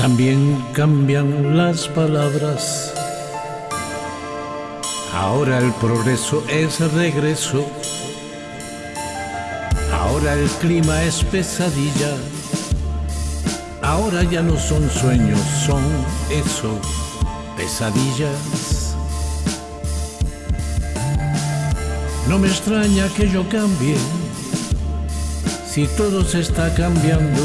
cambian las palabras. Ahora el progreso es regreso. Ahora el clima es pesadilla. Ahora ya no son sueños, son eso, pesadillas. No me extraña que yo cambie, si todo se está cambiando.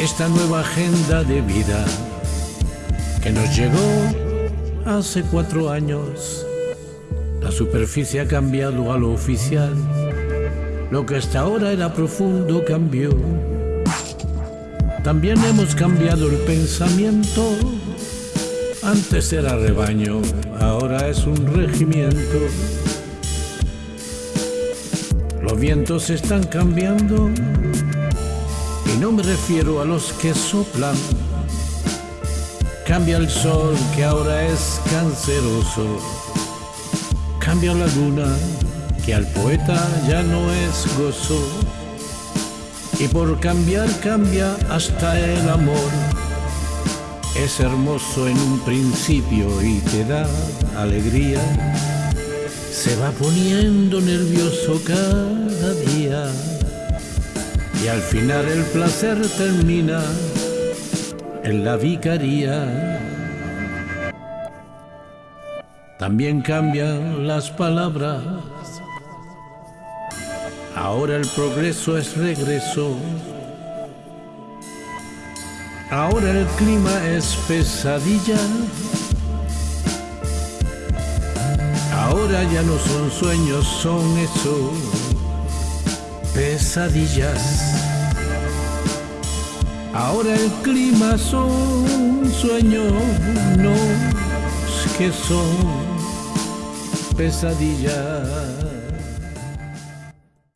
Esta nueva agenda de vida que nos llegó hace cuatro años. La superficie ha cambiado a lo oficial. Lo que hasta ahora era profundo cambió. También hemos cambiado el pensamiento. Antes era rebaño, ahora es un regimiento. Los vientos están cambiando no me refiero a los que soplan. Cambia el sol que ahora es canceroso. Cambia la luna que al poeta ya no es gozo. Y por cambiar cambia hasta el amor. Es hermoso en un principio y te da alegría. Se va poniendo nervioso cada día. Al final el placer termina en la vicaría. También cambian las palabras Ahora el progreso es regreso. Ahora el clima es pesadilla. Ahora ya no son sueños, son eso, pesadillas. Ahora el clima son sueños, que son pesadillas.